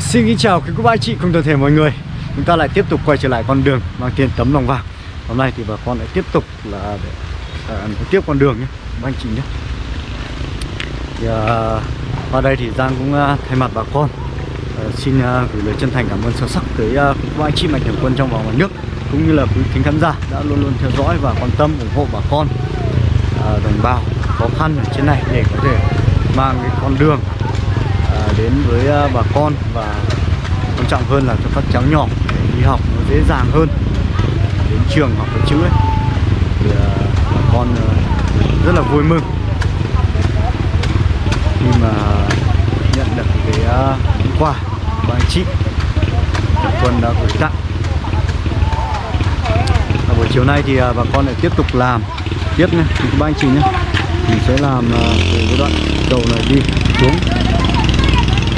Xin kính chào quý cô bác anh chị cùng toàn thể mọi người. Chúng ta lại tiếp tục quay trở lại con đường mang tiền tấm lòng vàng. Hôm nay thì bà con lại tiếp tục là để à, tiếp con đường nhé Bác anh chị nhé. Thì, à, Qua đây thì Giang cũng à, thay mặt bà con à, Xin à, gửi lời chân thành cảm ơn sâu sắc tới à, quý cô bác anh chị mạnh thường quân trong và ngoài nước Cũng như là quý thính khán giả đã luôn luôn theo dõi và quan tâm ủng hộ bà con à, Đồng bào khó khăn ở trên này để có thể mang cái con đường đến với à, bà con và quan trọng hơn là cho các cháu nhỏ để đi học nó dễ dàng hơn. Đến trường học cái chữ ấy, thì à, bà con à, rất là vui mừng. Khi mà nhận được cái món quà của anh chị Nhật Quân đã gửi tặng. Và buổi chiều nay thì bà con lại tiếp tục làm. Tiếp nhé các anh chị nhé. Mình sẽ làm từ cái đoạn cầu này đi xuống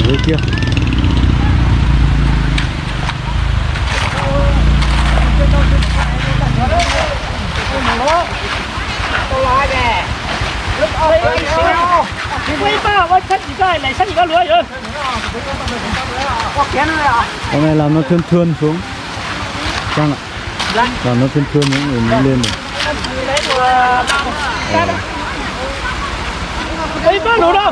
dưới kia. Hôm nay làm nó thươn thươn xuống. Trang ạ? Làm nó thươn thươn những người mới lên rồi Đấy, có đủ đâu?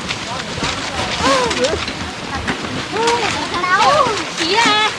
đã Chị à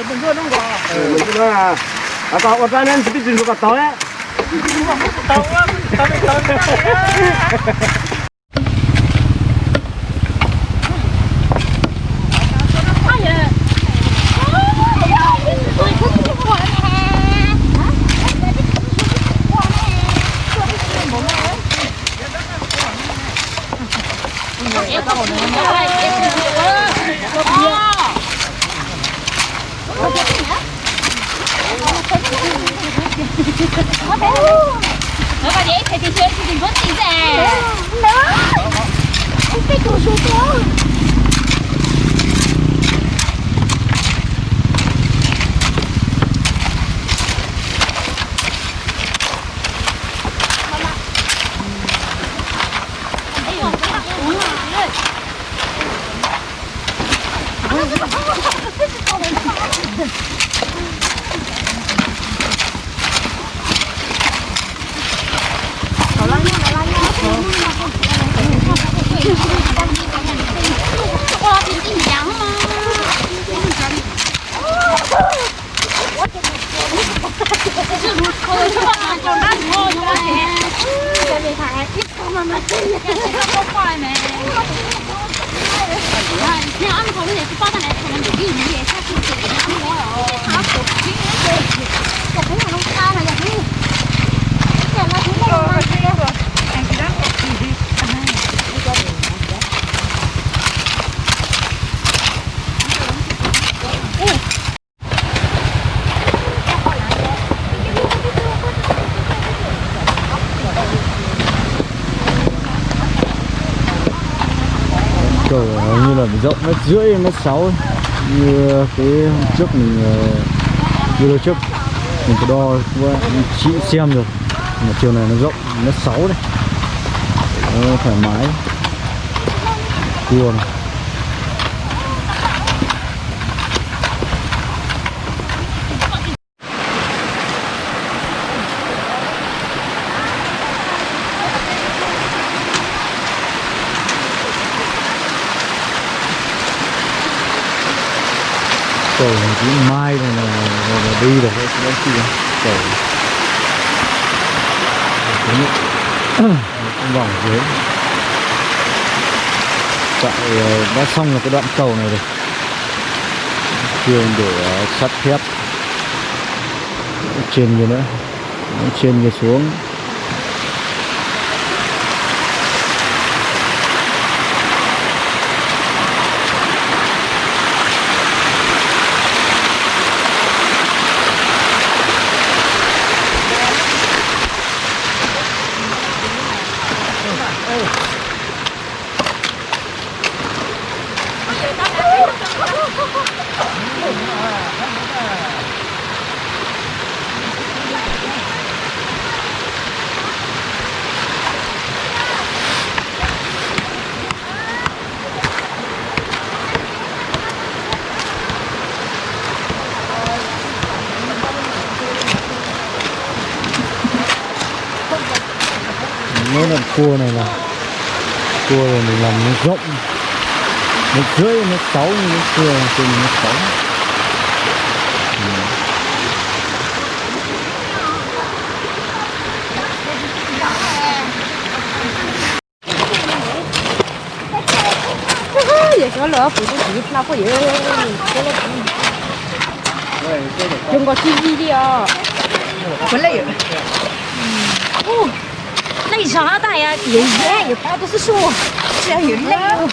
để mình luôn không là à. Có nên chỉ tin được cả tối á. có thế rồi nó vào đấy thì thì chơi thì vớt tí ra đó cái đồ số. 哇，挺 rưỡi mét sáu như ờ, cái hôm trước mình ờ, video trước, mình có đo chị xem rồi mà chiều này nó rộng mét sáu này nó thoải mái. Cua này cầu này chỉ mai này là, là, là đi được đấy đấy kia cầu cái vòng dưới. Tại ờ, đã xong là cái đoạn cầu này rồi. Trường để ờ, sắt thép. Trên kia nữa. Trên kia xuống mấy đoạn cua này là cua này mình làm nó rộng một rưỡi nó sáu như nó cua trên nó sáu ừ. giờ có lỡ phụ cái gì nào có gì. Cái có chi đi đi à? 回来有。哦，那你啥大呀？也一样，也包都是树，这样有累哦。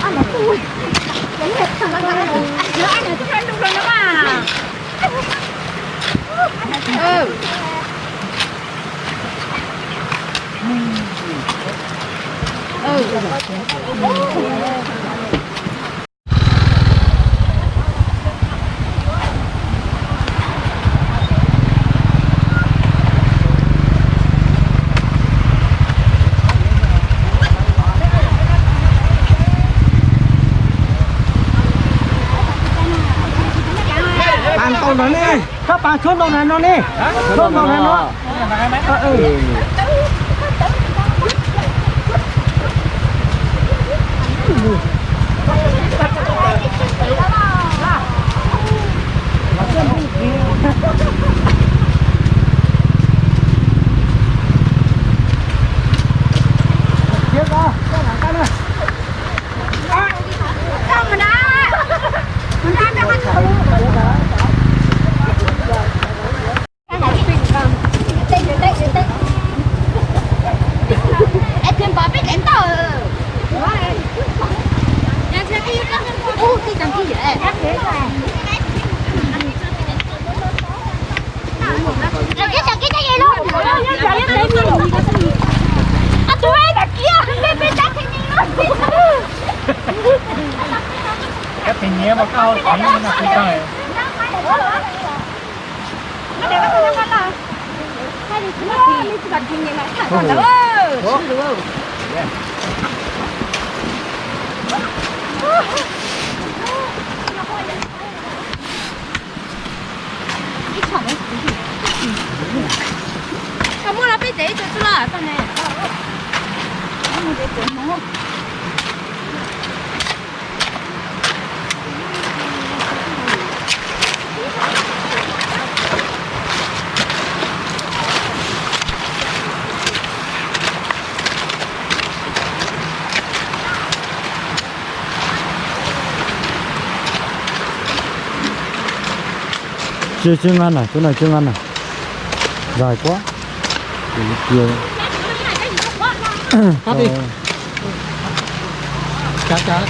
啊，那不会，人家看那个，哎，这俺俩就看路上了嘛。哦。bàn Các bạn chốt tàu này nó nè chốt tàu này nó Ờ, ừ. Tiếp ra, cho thẳng tay này. Sao mà đã? Mình ăn đâu ăn Em thêm bò biết em tờ. Nhà xe kia có Ô, cái thằng kia dễ. Em dễ rồi cái nhé mà cao thấy là cái này nó để cái con nó là hai đi chúng nó đi chỉ cần nhìn lại thẳng còn đó chứ được không Kamu lah pergi tu tu lah, kan ni. Kamu dia tu mau chưa chưa ngăn này chỗ này chưa ngăn này dài quá để đi kia đi. Ờ, chả chả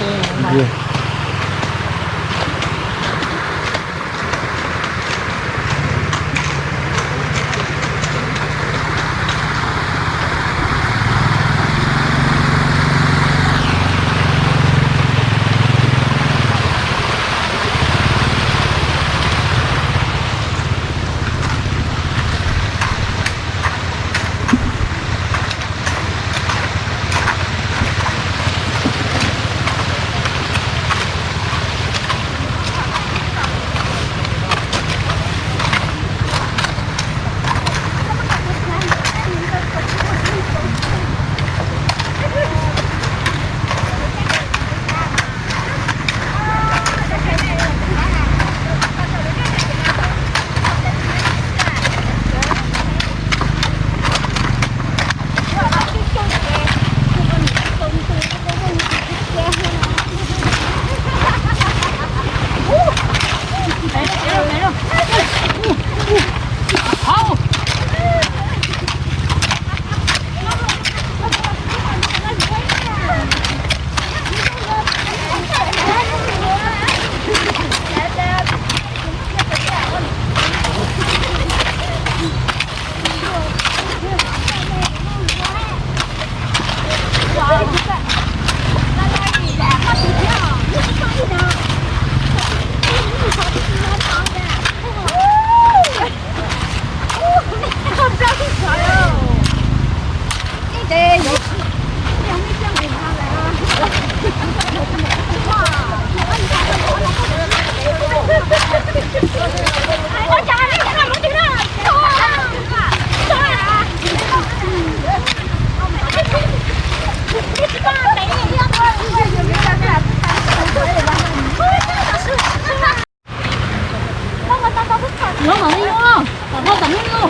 vô. Còn nó tận vô.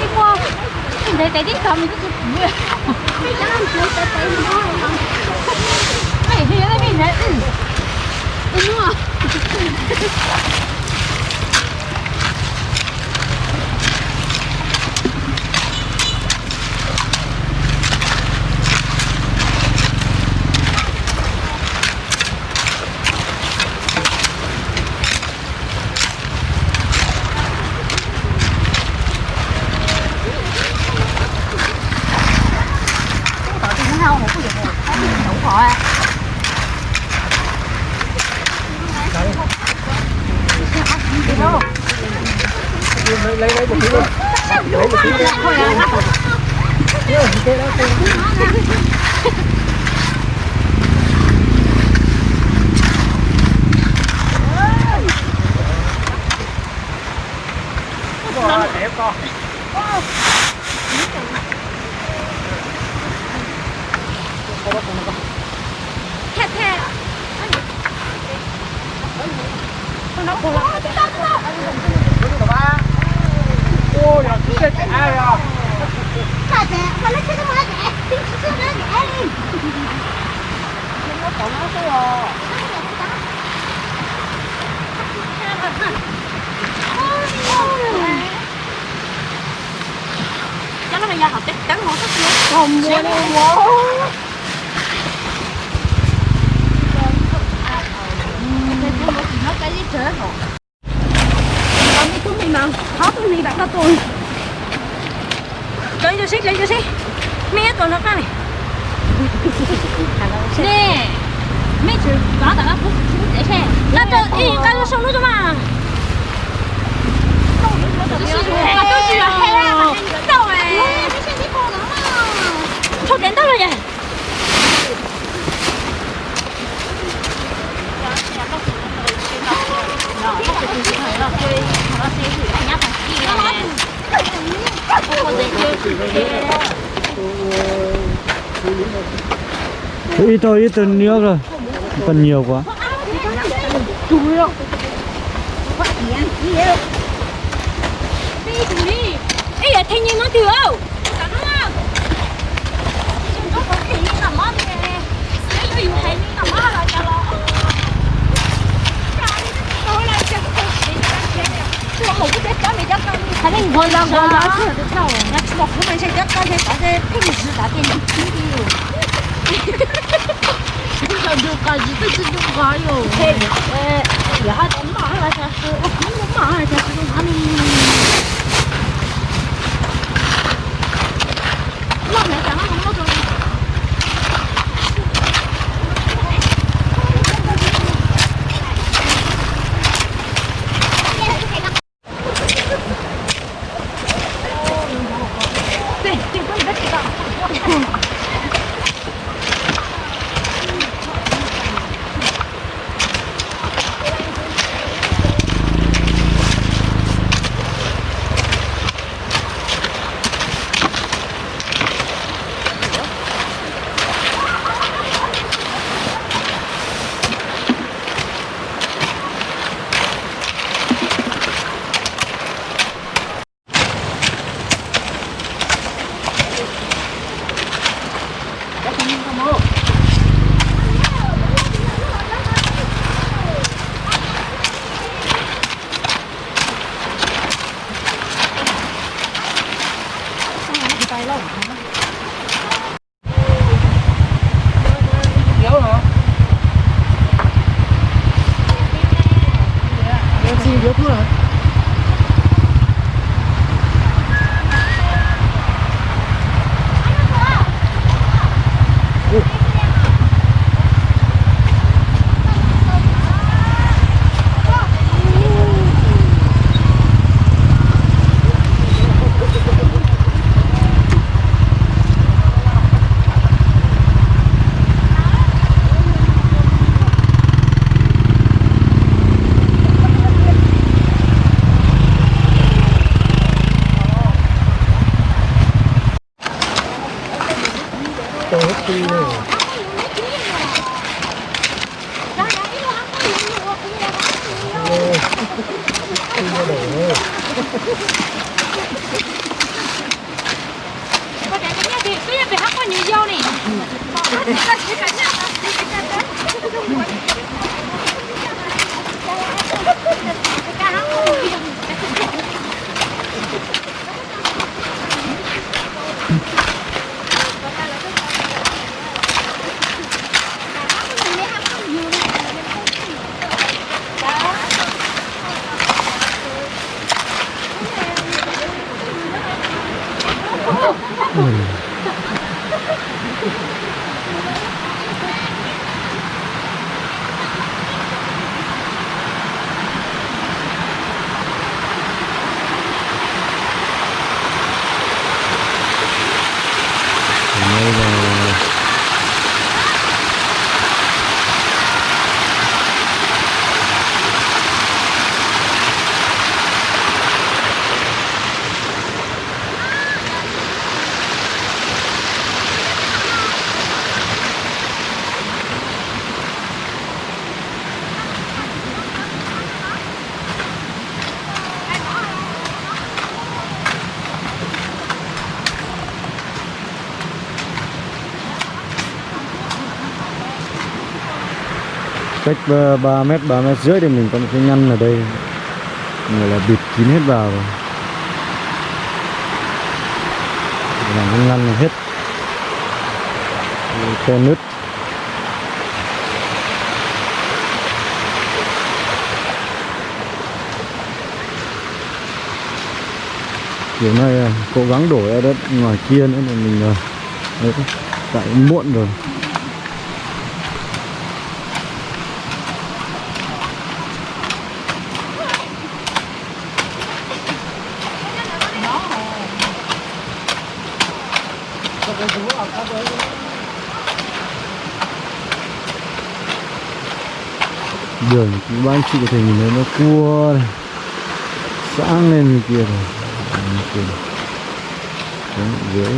Đi qua. Để để đi cầm cái gì. Mày thì nó bị nè. Ừ. Ừ nữa. Tao Wow, đẹp con Thè thè. Nó khổ lắm. ôi ya 진짜 짱이야 Thè thè. Mà nó chưa có má đẻ. Đi chưa má đẻ đi. Cho nó bây giờ học Chắc chắn không thích nữa. Không mua đâu. Nó chết rồi. Còn đi đặt cho tôi. Lấy cho xích, lấy cho xích. Mẹ tôi nó này. nè mấy chữ có tao cũng cũng dễ xem là tôi ý cái nó sống nó cho mà mà thôi đến đâu ít thôi ít thôi nước rồi còn nhiều quá đi chú đi nhìn nó thiếu. Cắn lắm Chúng nó có thể nhìn tầm mắt nè Sẽ có hiểu thấy nhìn tầm mắt là chả lọ Tôi là chẳng có thể nhìn tầm mắt nè Tôi không có thể chả mẹ chắc con Hãy nên gọi là gọi là chứ là thế Nó chỉ một cái mình chắc thế Có thể thích một sự. Đã tiền chính đi được cả gì tôi xin được gói rồi Thế, giờ hai tấm là chả sữa Không tấm bỏ hay là chả sữa Love myself. Cách 3 mét 3 mét rưỡi thì mình có một cái nhăn ở đây người là bịt kín hết vào. Rồi làm cái ngăn này hết khe nứt. Kiểu này à, cố gắng đổ ra đất ngoài kia nữa là mình ờ, tại muộn rồi. Đường thì anh chị có thể nhìn thấy nó cua này, sáng lên như kia rồi này. Dưới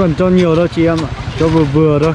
cần cho nhiều đâu chị em ạ. Cho vừa vừa thôi.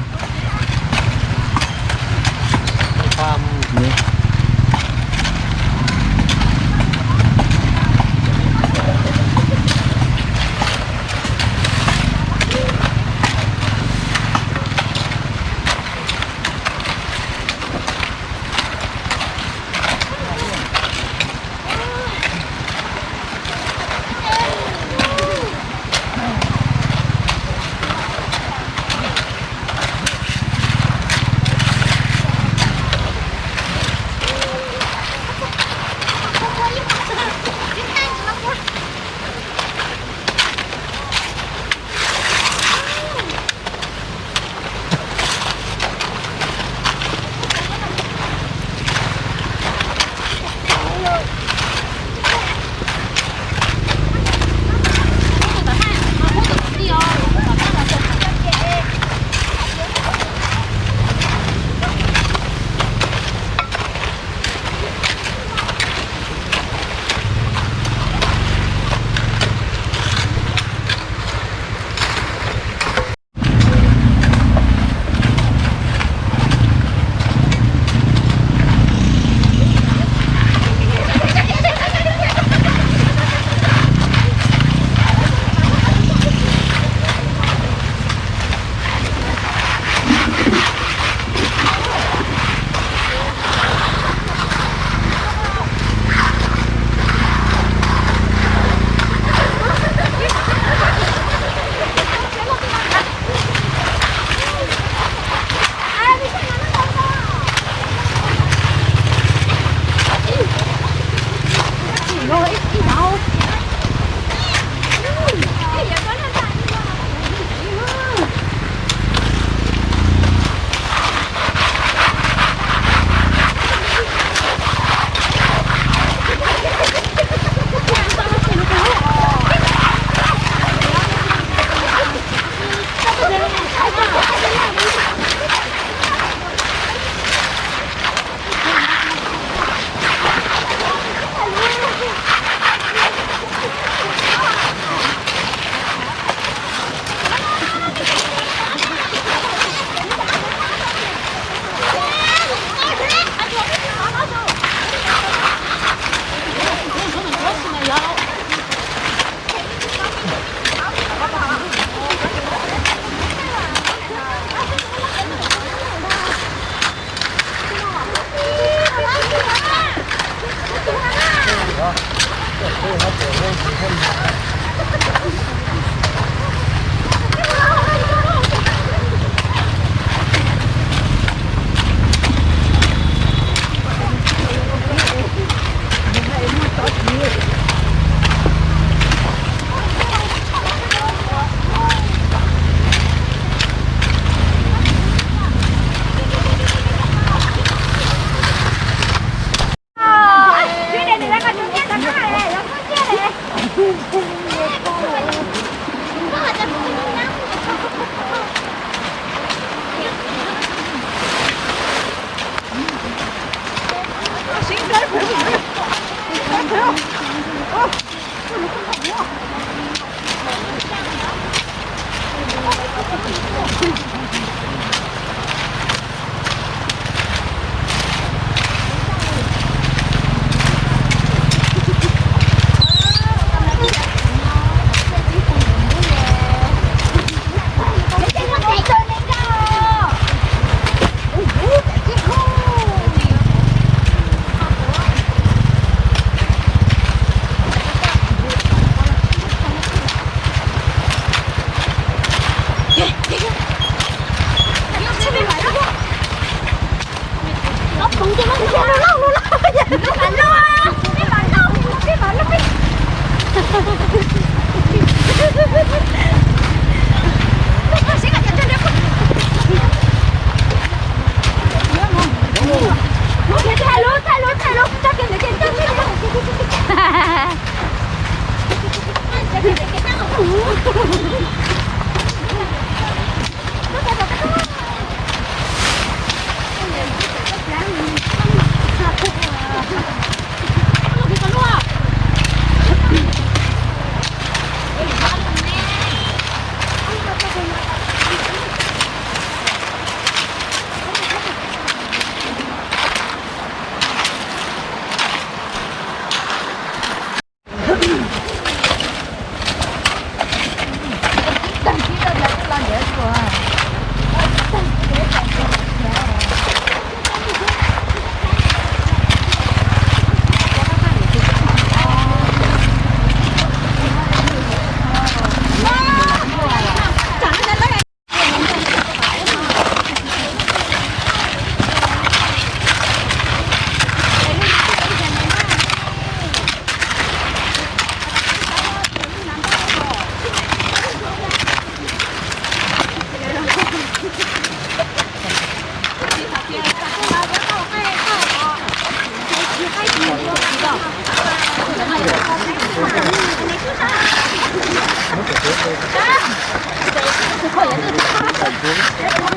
ハハハハ! À,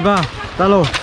hai ba talo. 当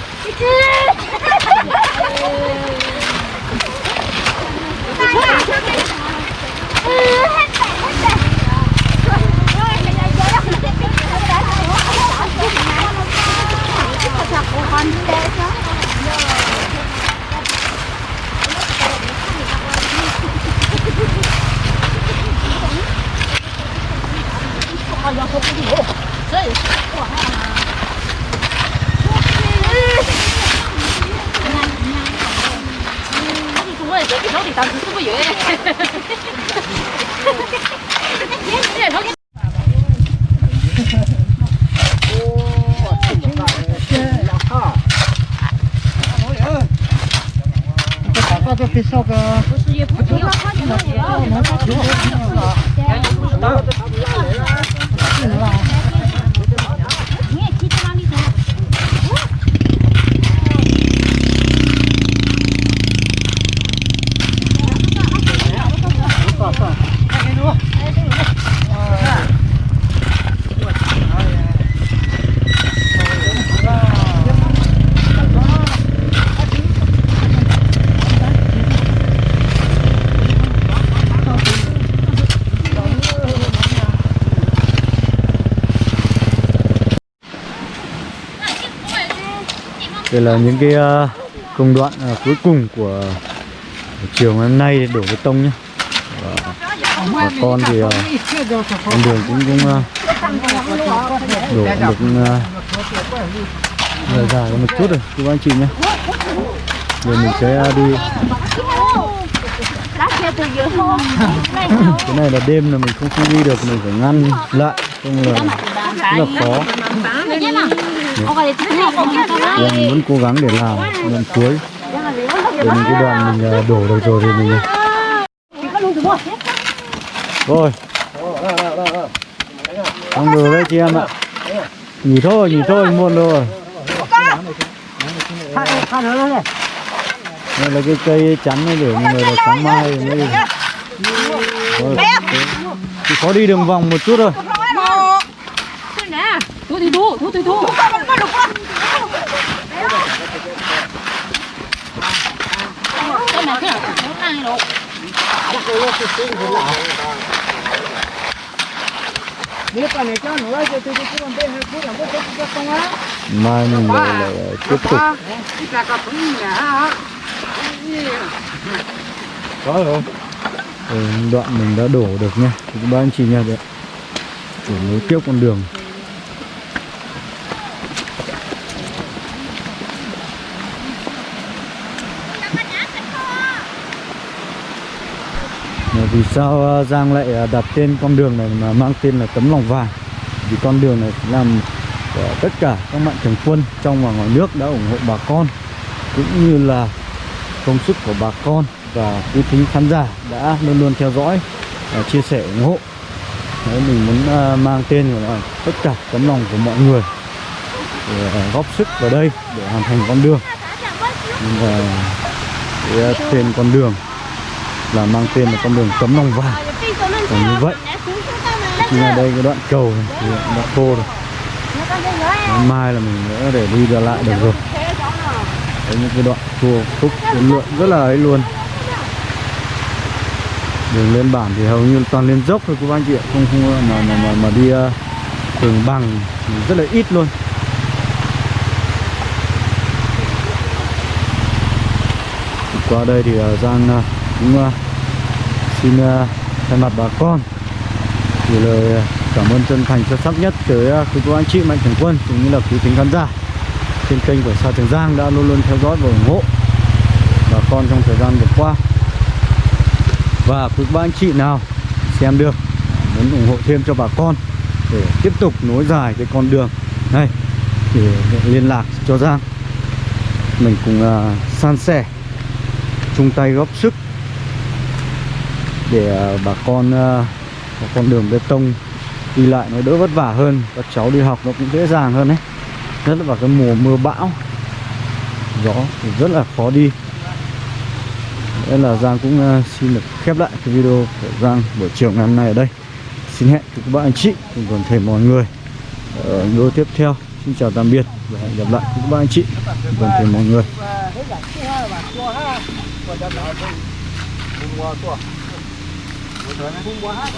介绍个，不是也不重要，他就是我们的主播，然后我们的。Đây là những cái ờ, công đoạn ờ, cuối cùng của chiều ngày hôm nay để đổ bê tông nhé Và bà con thì ờ, con đường cũng cũng đổ được dài dài một chút rồi, các anh chị nhé rồi mình sẽ đi. Cái này là đêm là mình không không đi được, mình phải ngăn lại, không là rất là khó. Mình. Em vẫn cố gắng để làm lần cuối. Để mình cái đoạn mình à, đổ được rồi thì mình rồi. Xong rồi đấy chị em ạ. Nghỉ thôi nghỉ thôi muộn rồi. Đây là cái cây chắn này để mọi người là sáng mai. Mới rồi, chỉ có đi đường vòng một chút thôi. Thu thì thu, thu thì thu. Cái này cái nào cũng ăn được. Nếu cái này cho nữa cho tôi tôi còn ừ, bên cũng là có có không á. mai mình lại, tiếp tục Cái cả cả nhà. có rồi đoạn mình đã đổ được nha thì các anh chị nha đấy để nối tiếp con đường vì sao à, Giang lại à, đặt tên con đường này mà mang tên là tấm lòng vàng? Vì con đường này làm à, tất cả các mạnh thường quân trong và ngoài nước đã ủng hộ bà con cũng như là công sức của bà con và quý thính khán giả đã luôn luôn theo dõi và chia sẻ ủng hộ. Đấy, mình muốn mang tên của là tất cả tấm lòng của mọi người để góp sức vào đây để hoàn thành con đường. Và cái tên con đường là mang tên là con đường tấm lòng vàng. Và như vậy nhưng mà đây cái đoạn cầu này thì đã khô rồi mai là mình nữa để đi ra lại được rồi. Đấy, những cái đoạn cua khúc lượn rất là ấy luôn. Đường lên bản thì hầu như toàn lên dốc thôi các anh chị ạ. Không không mà mà mà, mà đi à, uh, đường bằng rất là ít luôn. Qua đây thì uh, Giang uh, cũng uh, xin uh, thay mặt bà con gửi lời à, cảm ơn chân thành sâu sắc nhất tới uh, quý cô anh chị mạnh thường quân cũng như là quý tính khán giả trên kênh của Sa Trường Giang đã luôn luôn theo dõi và ủng hộ bà con trong thời gian vừa qua. Và quý ba anh chị nào xem được muốn ủng hộ thêm cho bà con để tiếp tục nối dài cái con đường này để liên lạc cho Giang mình cùng uh, san sẻ chung tay góp sức để ờ, bà con ờ, có con đường bê tông đi lại nó đỡ vất vả hơn. Các cháu đi học nó cũng dễ dàng hơn đấy nhất là vào cái mùa mưa bão. Gió thì rất là khó đi. Nên là Giang cũng ờ, xin được khép lại cái video của Giang buổi chiều ngày hôm nay ở đây. Xin hẹn các bạn anh chị cùng toàn thể mọi người ở video tiếp theo. Xin chào tạm biệt và hẹn gặp lại các bạn anh chị cùng toàn thể mọi người không quá.